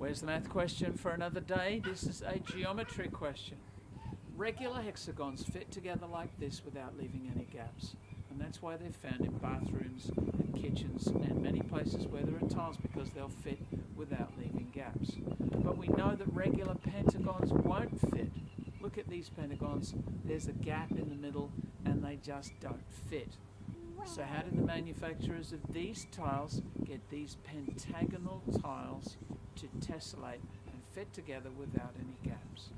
Where's the math question for another day? This is a geometry question. Regular hexagons fit together like this without leaving any gaps. And that's why they're found in bathrooms and kitchens and many places where there are tiles because they'll fit without leaving gaps. But we know that regular pentagons won't fit. Look at these pentagons. There's a gap in the middle and they just don't fit. So how did the manufacturers of these tiles get these pentagonal tiles tessellate and fit together without any gaps?